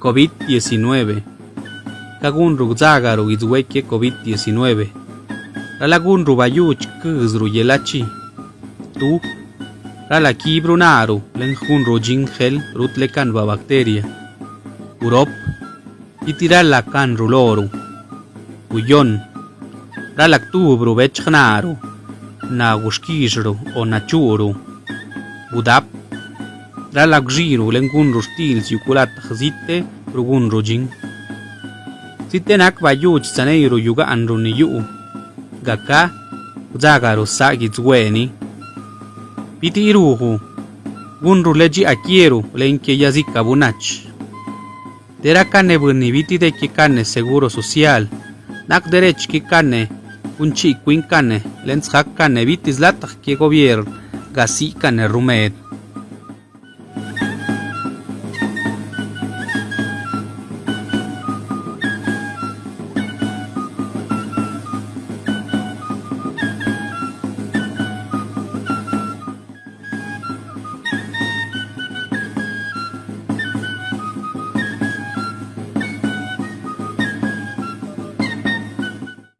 COVID-19. Kagun rugzagaru izweke COVID-19. Ralagun rubayuch kuzru yelachi. Tu. Rala kibrunaru len hun rujin gel bacteria. Urop. Itirala kan ruloru. Uyon. Ralak tubru bechnaru. Na gushkijru o na churu. Budap. Ralak jiru len gun rustil yukulat khzite rugun rujin. Sitenak bayuch saneiru yuga anru ni. Gaka. Zagaru sagi zweni. Piti iruhu. Gunru leji akieru lenke yazika bunach. Dera kane buni biti de ki kane seguro social. Nak derech ki kane. Unchi kuin kane. Lens hak kane bitis latak ki gobierno. Rumed.